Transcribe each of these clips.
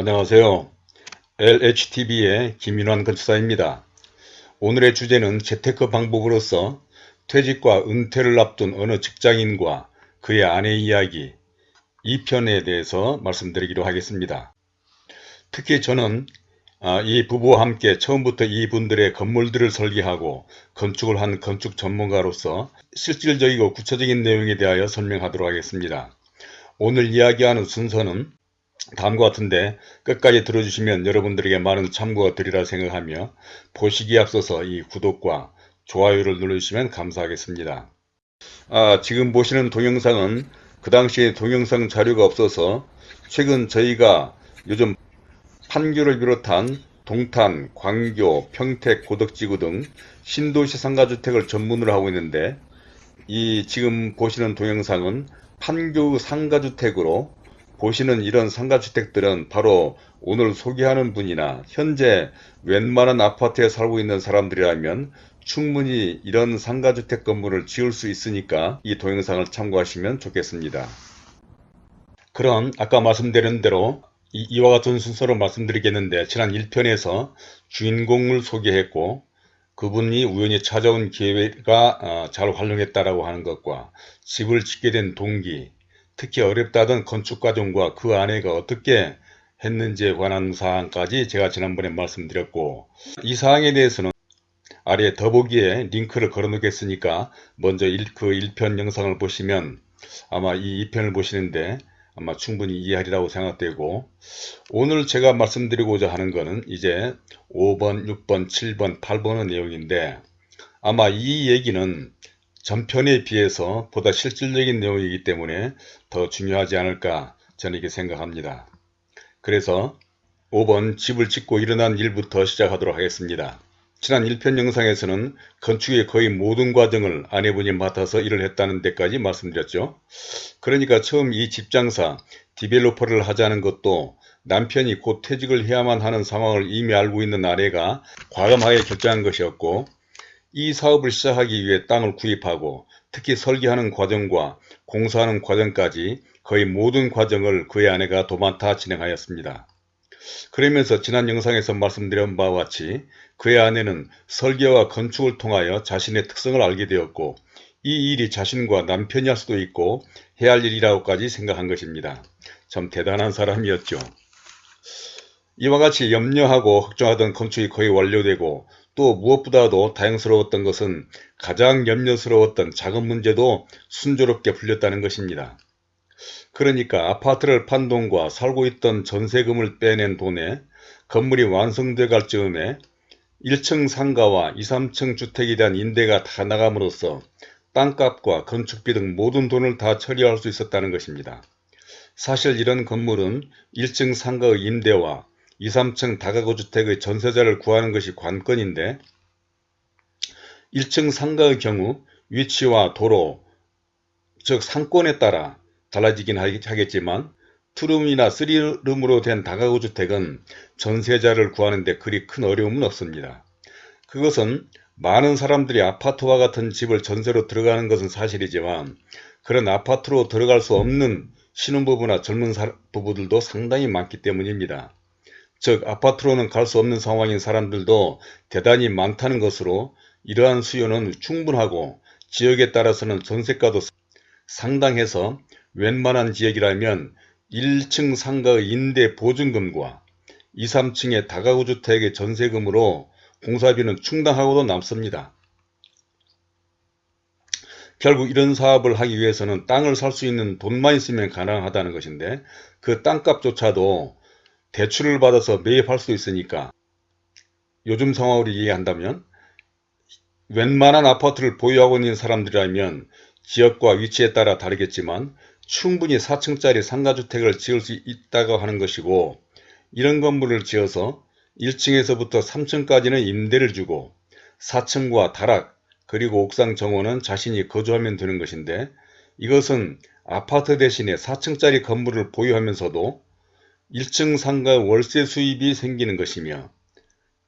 안녕하세요. LHTV의 김인환 건축사입니다. 오늘의 주제는 재테크 방법으로서 퇴직과 은퇴를 앞둔 어느 직장인과 그의 아내 이야기 이 편에 대해서 말씀드리기로 하겠습니다. 특히 저는 아, 이 부부와 함께 처음부터 이분들의 건물들을 설계하고 건축을 한 건축 전문가로서 실질적이고 구체적인 내용에 대하여 설명하도록 하겠습니다. 오늘 이야기하는 순서는 다음과 같은데 끝까지 들어주시면 여러분들에게 많은 참고가 되리라 생각하며 보시기에 앞서서 이 구독과 좋아요를 눌러주시면 감사하겠습니다. 아, 지금 보시는 동영상은 그 당시에 동영상 자료가 없어서 최근 저희가 요즘 판교를 비롯한 동탄, 광교, 평택, 고덕지구 등 신도시 상가주택을 전문으로 하고 있는데 이 지금 보시는 동영상은 판교 상가주택으로 보시는 이런 상가주택들은 바로 오늘 소개하는 분이나 현재 웬만한 아파트에 살고 있는 사람들이라면 충분히 이런 상가주택 건물을 지을 수 있으니까 이 동영상을 참고하시면 좋겠습니다. 그럼 아까 말씀드린 대로 이, 와 같은 순서로 말씀드리겠는데 지난 1편에서 주인공을 소개했고 그분이 우연히 찾아온 기회가 어, 잘 활용했다라고 하는 것과 집을 짓게 된 동기 특히 어렵다던 건축 과정과 그 아내가 어떻게 했는지에 관한 사항까지 제가 지난번에 말씀드렸고 이 사항에 대해서는 아래 더보기에 링크를 걸어 놓겠으니까 먼저 일, 그 1편 영상을 보시면 아마 이 2편을 보시는데 아마 충분히 이해하리라고 생각되고 오늘 제가 말씀드리고자 하는 것은 이제 5번, 6번, 7번, 8번의 내용인데 아마 이 얘기는 전편에 비해서 보다 실질적인 내용이기 때문에 더 중요하지 않을까 저는 이렇게 생각합니다. 그래서 5번 집을 짓고 일어난 일부터 시작하도록 하겠습니다. 지난 1편 영상에서는 건축의 거의 모든 과정을 아내분이 맡아서 일을 했다는 데까지 말씀드렸죠. 그러니까 처음 이 집장사, 디벨로퍼를 하자는 것도 남편이 곧 퇴직을 해야만 하는 상황을 이미 알고 있는 아내가 과감하게 결정한 것이었고 이 사업을 시작하기 위해 땅을 구입하고 특히 설계하는 과정과 공사하는 과정까지 거의 모든 과정을 그의 아내가 도맡아 진행하였습니다. 그러면서 지난 영상에서 말씀드린 바와 같이 그의 아내는 설계와 건축을 통하여 자신의 특성을 알게 되었고 이 일이 자신과 남편이 할 수도 있고 해야 할 일이라고까지 생각한 것입니다. 참 대단한 사람이었죠. 이와 같이 염려하고 걱정하던 건축이 거의 완료되고 또 무엇보다도 다행스러웠던 것은 가장 염려스러웠던 작은 문제도 순조롭게 풀렸다는 것입니다. 그러니까 아파트를 판 돈과 살고 있던 전세금을 빼낸 돈에 건물이 완성돼 갈 즈음에 1층 상가와 2, 3층 주택에 대한 임대가 다 나감으로써 땅값과 건축비 등 모든 돈을 다 처리할 수 있었다는 것입니다. 사실 이런 건물은 1층 상가의 임대와 2, 3층 다가구 주택의 전세자를 구하는 것이 관건인데 1층 상가의 경우 위치와 도로, 즉 상권에 따라 달라지긴 하겠지만 투룸이나 쓰리룸으로 된 다가구 주택은 전세자를 구하는 데 그리 큰 어려움은 없습니다. 그것은 많은 사람들이 아파트와 같은 집을 전세로 들어가는 것은 사실이지만 그런 아파트로 들어갈 수 없는 신혼부부나 젊은 부부들도 상당히 많기 때문입니다. 즉 아파트로는 갈 수 없는 상황인 사람들도 대단히 많다는 것으로 이러한 수요는 충분하고 지역에 따라서는 전세가도 상당해서 웬만한 지역이라면 1층 상가의 임대 보증금과 2, 3층의 다가구 주택의 전세금으로 공사비는 충당하고도 남습니다. 결국 이런 사업을 하기 위해서는 땅을 살 수 있는 돈만 있으면 가능하다는 것인데 그 땅값조차도 대출을 받아서 매입할 수 있으니까 요즘 상황으로 이해한다면 웬만한 아파트를 보유하고 있는 사람들이라면 지역과 위치에 따라 다르겠지만 충분히 4층짜리 상가주택을 지을 수 있다고 하는 것이고 이런 건물을 지어서 1층에서부터 3층까지는 임대를 주고 4층과 다락 그리고 옥상 정원은 자신이 거주하면 되는 것인데 이것은 아파트 대신에 4층짜리 건물을 보유하면서도 1층 상가 월세 수입이 생기는 것이며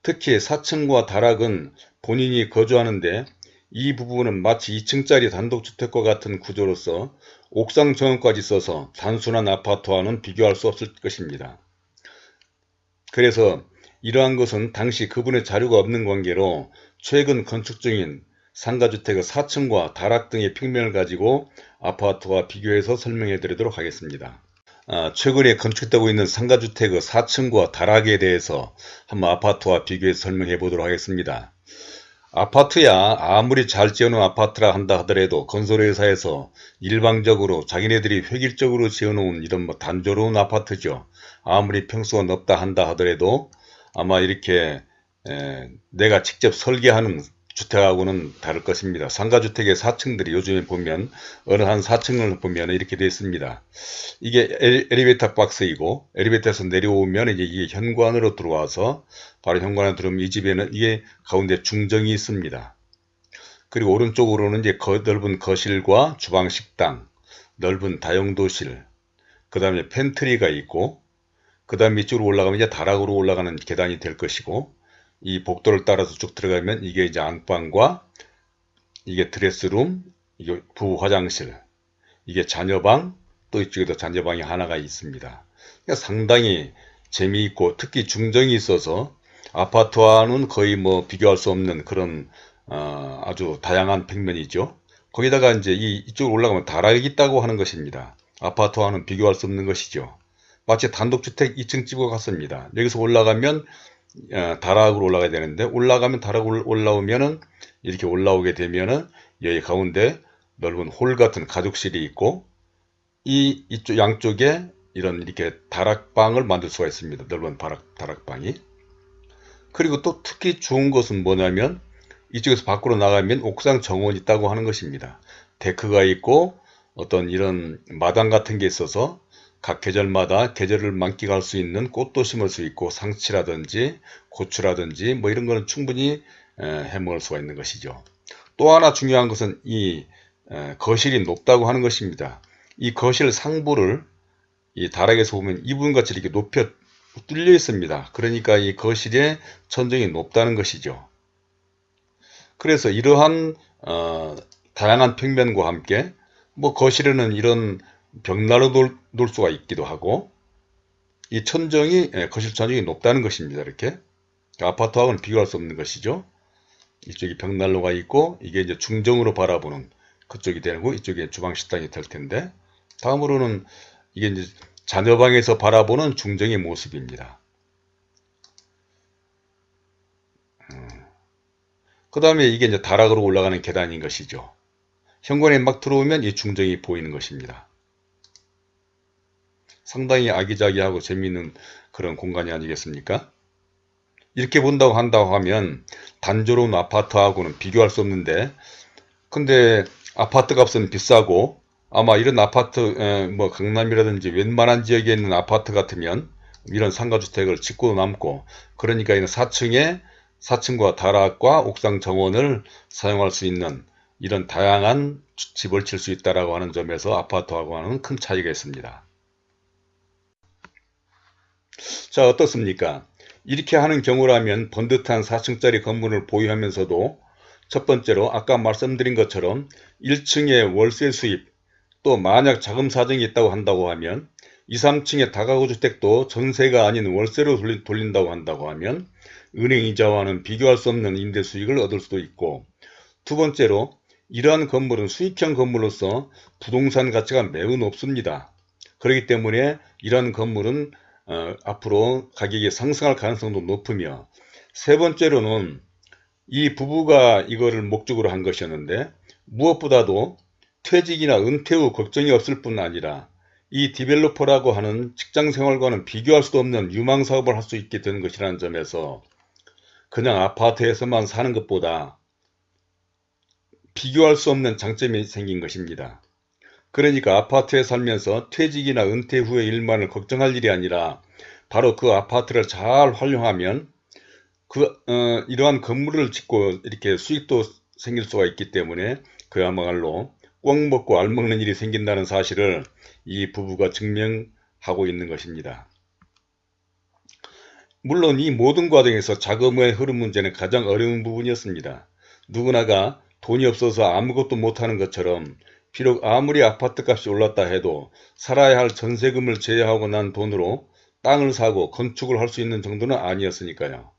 특히 4층과 다락은 본인이 거주하는데 이 부분은 마치 2층짜리 단독주택과 같은 구조로서 옥상 정원까지 써서 단순한 아파트와는 비교할 수 없을 것입니다. 그래서 이러한 것은 당시 그분의 자료가 없는 관계로 최근 건축 중인 상가주택의 4층과 다락 등의 평면을 가지고 아파트와 비교해서 설명해 드리도록 하겠습니다. 아, 최근에 건축되고 있는 상가주택의 4층과 다락에 대해서 한번 아파트와 비교해서 설명해 보도록 하겠습니다. 아파트야 아무리 잘 지어놓은 아파트라 한다 하더라도 건설회사에서 일방적으로 자기네들이 획일적으로 지어놓은 이런 뭐 단조로운 아파트죠. 아무리 평수가 넓다 한다 하더라도 아마 이렇게 에, 내가 직접 설계하는 주택하고는 다를 것입니다. 상가주택의 4층들이 요즘에 보면 어느 한 4층을 보면 이렇게 되어 있습니다. 이게 엘리베이터 박스이고 엘리베이터에서 내려오면 이제 이게 현관으로 들어와서 바로 현관에 들어오면 이 집에는 이게 가운데 중정이 있습니다. 그리고 오른쪽으로는 이제 거, 넓은 거실과 주방 식당, 넓은 다용도실, 그 다음에 팬트리가 있고 그 다음에 이쪽으로 올라가면 이제 다락으로 올라가는 계단이 될 것이고 이 복도를 따라서 쭉 들어가면 이게 이제 안방과 이게 드레스룸, 이게 부 화장실, 이게 자녀방, 또 이쪽에도 자녀방이 하나가 있습니다. 그러니까 상당히 재미있고 특히 중정이 있어서 아파트와는 거의 뭐 비교할 수 없는 그런 어, 아주 다양한 평면이죠. 거기다가 이제 이, 이쪽으로 올라가면 다락이 있다고 하는 것입니다. 아파트와는 비교할 수 없는 것이죠. 마치 단독주택 2층 집과 같습니다. 여기서 올라가면 어, 다락으로 올라가야 되는데 올라가면 다락 올라오면은 이렇게 올라오게 되면은 여기 가운데 넓은 홀 같은 가족실이 있고 이 이쪽 양쪽에 이런 이렇게 다락방을 만들 수가 있습니다. 넓은 다락, 다락방이 그리고 또 특히 좋은 것은 뭐냐면 이쪽에서 밖으로 나가면 옥상 정원이 있다고 하는 것입니다. 데크가 있고 어떤 이런 마당 같은 게 있어서 각 계절마다 계절을 만끽할 수 있는 꽃도 심을 수 있고 상치라든지 고추라든지 뭐 이런 거는 충분히 해먹을 수가 있는 것이죠. 또 하나 중요한 것은 이 거실이 높다고 하는 것입니다. 이 거실 상부를 이 다락에서 보면 이분같이 이렇게 높여 뚫려 있습니다. 그러니까 이 거실의 천정이 높다는 것이죠. 그래서 이러한 어, 다양한 평면과 함께 뭐 거실에는 이런 벽난로 놓을, 놓을 수가 있기도 하고 이 천정이 예, 거실 천정이 높다는 것입니다. 이렇게 아파트하고는 비교할 수 없는 것이죠. 이쪽이 벽난로가 있고 이게 이제 중정으로 바라보는 그쪽이 되고 이쪽에 주방 식당이 될 텐데 다음으로는 이게 이제 자녀방에서 바라보는 중정의 모습입니다. 음. 그 다음에 이게 이제 다락으로 올라가는 계단인 것이죠. 현관에 막 들어오면 이 중정이 보이는 것입니다. 상당히 아기자기하고 재미있는 그런 공간이 아니겠습니까? 이렇게 본다고 한다고 하면 단조로운 아파트하고는 비교할 수 없는데 근데 아파트 값은 비싸고 아마 이런 아파트 뭐 강남이라든지 웬만한 지역에 있는 아파트 같으면 이런 상가주택을 짓고 남고 그러니까 이는 4층에 4층과 다락과 옥상 정원을 사용할 수 있는 이런 다양한 집을 칠 수 있다고 하는 점에서 아파트하고는 큰 차이가 있습니다. 자 어떻습니까? 이렇게 하는 경우라면 번듯한 4층짜리 건물을 보유하면서도 첫 번째로 아까 말씀드린 것처럼 1층에 월세 수입 또 만약 자금 사정이 있다고 한다고 하면 2, 3층의 다가구 주택도 전세가 아닌 월세로 돌린 다고 한다고 하면 은행 이자와는 비교할 수 없는 임대 수익을 얻을 수도 있고 두 번째로 이러한 건물은 수익형 건물로서 부동산 가치가 매우 높습니다. 그렇기 때문에 이러한 건물은 어, 앞으로 가격이 상승할 가능성도 높으며 세 번째로는 이 부부가 이거를 목적으로 한 것이었는데 무엇보다도 퇴직이나 은퇴 후 걱정이 없을 뿐 아니라 이 디벨로퍼라고 하는 직장생활과는 비교할 수도 없는 유망사업을 할 수 있게 되는 것이라는 점에서 그냥 아파트에서만 사는 것보다 비교할 수 없는 장점이 생긴 것입니다. 그러니까 아파트에 살면서 퇴직이나 은퇴 후의 일만을 걱정할 일이 아니라 바로 그 아파트를 잘 활용하면 그 어, 이러한 건물을 짓고 이렇게 수익도 생길 수가 있기 때문에 그야말로 꽉 먹고 알 먹는 일이 생긴다는 사실을 이 부부가 증명하고 있는 것입니다. 물론 이 모든 과정에서 자금의 흐름 문제는 가장 어려운 부분이었습니다. 누구나가 돈이 없어서 아무것도 못하는 것처럼 비록 아무리 아파트 값이 올랐다 해도 살아야 할 전세금을 제외하고 난 돈으로 땅을 사고 건축을 할 수 있는 정도는 아니었으니까요.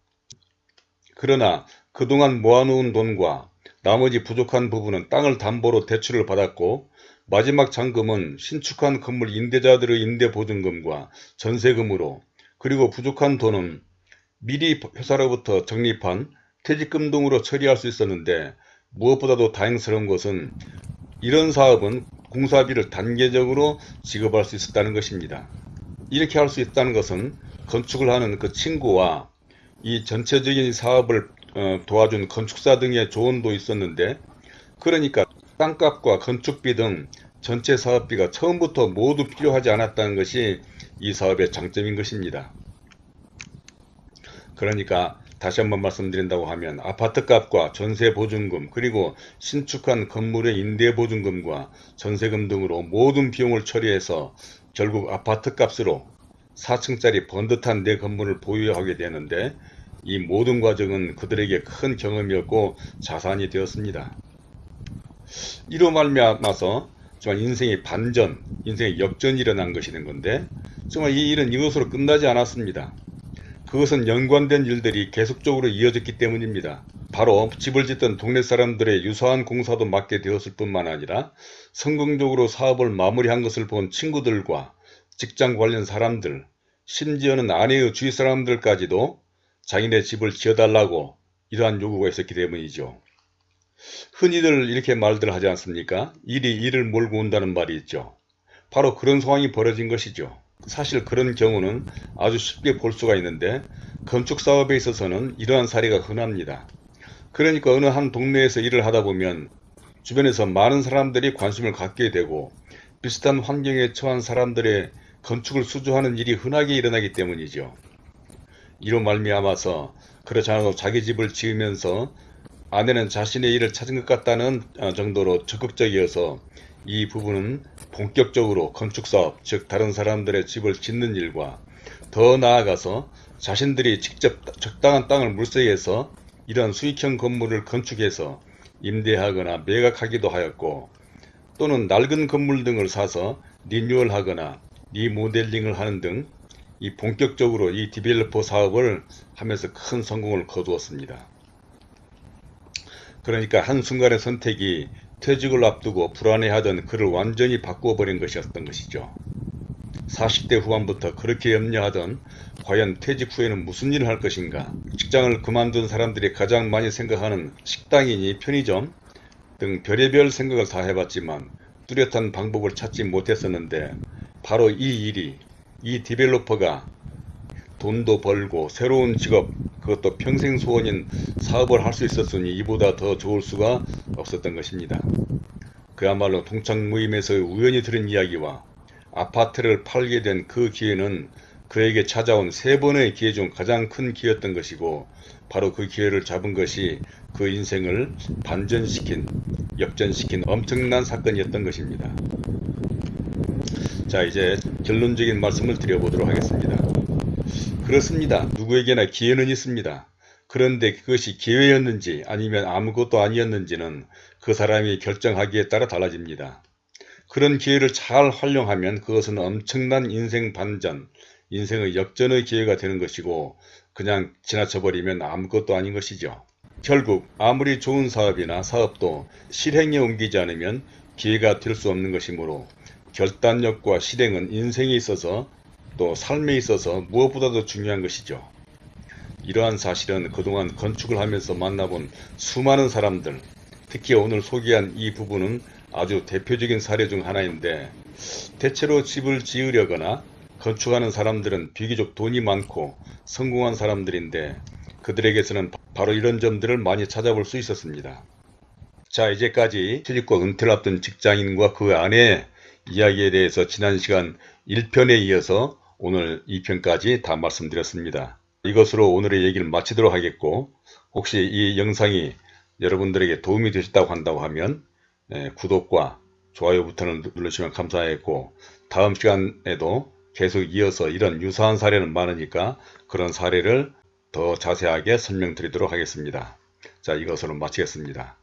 그러나 그동안 모아놓은 돈과 나머지 부족한 부분은 땅을 담보로 대출을 받았고 마지막 잔금은 신축한 건물 임대자들의 임대보증금과 전세금으로 그리고 부족한 돈은 미리 회사로부터 적립한 퇴직금 등으로 처리할 수 있었는데 무엇보다도 다행스러운 것은 이런 사업은 공사비를 단계적으로 지급할 수 있었다는 것입니다. 이렇게 할 수 있다는 것은 건축을 하는 그 친구와 이 전체적인 사업을 어, 도와준 건축사 등의 조언도 있었는데 그러니까 땅값과 건축비 등 전체 사업비가 처음부터 모두 필요하지 않았다는 것이 이 사업의 장점인 것입니다. 그러니까 다시 한번 말씀드린다고 하면 아파트값과 전세보증금 그리고 신축한 건물의 임대보증금과 전세금 등으로 모든 비용을 처리해서 결국 아파트값으로 4층짜리 번듯한 내 건물을 보유하게 되는데 이 모든 과정은 그들에게 큰 경험이었고 자산이 되었습니다. 이로 말미암아서 정말 인생의 반전, 인생의 역전이 일어난 것이 된 건데 정말 이 일은 이것으로 끝나지 않았습니다. 그것은 연관된 일들이 계속적으로 이어졌기 때문입니다. 바로 집을 짓던 동네 사람들의 유사한 공사도 맡게 되었을 뿐만 아니라 성공적으로 사업을 마무리한 것을 본 친구들과 직장 관련 사람들, 심지어는 아내의 주위 사람들까지도 자기네 집을 지어달라고 이러한 요구가 있었기 때문이죠. 흔히들 이렇게 말들 하지 않습니까? 일이 일을 몰고 온다는 말이 있죠. 바로 그런 상황이 벌어진 것이죠. 사실 그런 경우는 아주 쉽게 볼 수가 있는데 건축사업에 있어서는 이러한 사례가 흔합니다. 그러니까 어느 한 동네에서 일을 하다 보면 주변에서 많은 사람들이 관심을 갖게 되고 비슷한 환경에 처한 사람들의 건축을 수주하는 일이 흔하게 일어나기 때문이죠. 이로 말미암아서 그렇지 않아도 자기 집을 지으면서 아내는 자신의 일을 찾은 것 같다는 어, 정도로 적극적이어서 이 부분은 본격적으로 건축사업, 즉 다른 사람들의 집을 짓는 일과 더 나아가서 자신들이 직접 적당한 땅을 물색해서 이런 수익형 건물을 건축해서 임대하거나 매각하기도 하였고 또는 낡은 건물 등을 사서 리뉴얼하거나 리모델링을 하는 등 이 본격적으로 이 디벨로퍼 사업을 하면서 큰 성공을 거두었습니다. 그러니까 한순간의 선택이 퇴직을 앞두고 불안해하던 그를 완전히 바꾸어버린 것이었던 것이죠. 40대 후반부터 그렇게 염려하던 과연 퇴직 후에는 무슨 일을 할 것인가 직장을 그만둔 사람들이 가장 많이 생각하는 식당이니 편의점 등 별의별 생각을 다 해봤지만 뚜렷한 방법을 찾지 못했었는데 바로 이 일이 이 디벨로퍼가 돈도 벌고 새로운 직업 그것도 평생 소원인 사업을 할 수 있었으니 이보다 더 좋을 수가 없었던 것입니다. 그야말로 동창 모임에서 우연히 들은 이야기와 아파트를 팔게 된 그 기회는 그에게 찾아온 세 번의 기회 중 가장 큰 기회였던 것이고 바로 그 기회를 잡은 것이 그 인생을 반전시킨 역전시킨 엄청난 사건이었던 것입니다. 자 이제 결론적인 말씀을 드려보도록 하겠습니다. 그렇습니다. 누구에게나 기회는 있습니다. 그런데 그것이 기회였는지 아니면 아무것도 아니었는지는 그 사람이 결정하기에 따라 달라집니다. 그런 기회를 잘 활용하면 그것은 엄청난 인생 반전, 인생의 역전의 기회가 되는 것이고 그냥 지나쳐버리면 아무것도 아닌 것이죠. 결국 아무리 좋은 사업이나 사업도 실행에 옮기지 않으면 기회가 될 수 없는 것이므로 결단력과 실행은 인생에 있어서 또 삶에 있어서 무엇보다도 중요한 것이죠. 이러한 사실은 그동안 건축을 하면서 만나본 수많은 사람들, 특히 오늘 소개한 이 부분은 아주 대표적인 사례 중 하나인데 대체로 집을 지으려거나 건축하는 사람들은 비교적 돈이 많고 성공한 사람들인데 그들에게서는 바로 이런 점들을 많이 찾아볼 수 있었습니다. 자 이제까지 퇴직과 은퇴를 앞둔 직장인과 그 아내의 이야기에 대해서 지난 시간 1편에 이어서 오늘 2편까지 다 말씀드렸습니다. 이것으로 오늘의 얘기를 마치도록 하겠고 혹시 이 영상이 여러분들에게 도움이 되셨다고 한다고 하면 예, 구독과 좋아요 버튼을 누르시면 감사하겠고 다음 시간에도 계속 이어서 이런 유사한 사례는 많으니까 그런 사례를 더 자세하게 설명드리도록 하겠습니다. 자 이것으로 마치겠습니다.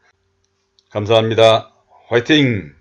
감사합니다. 화이팅!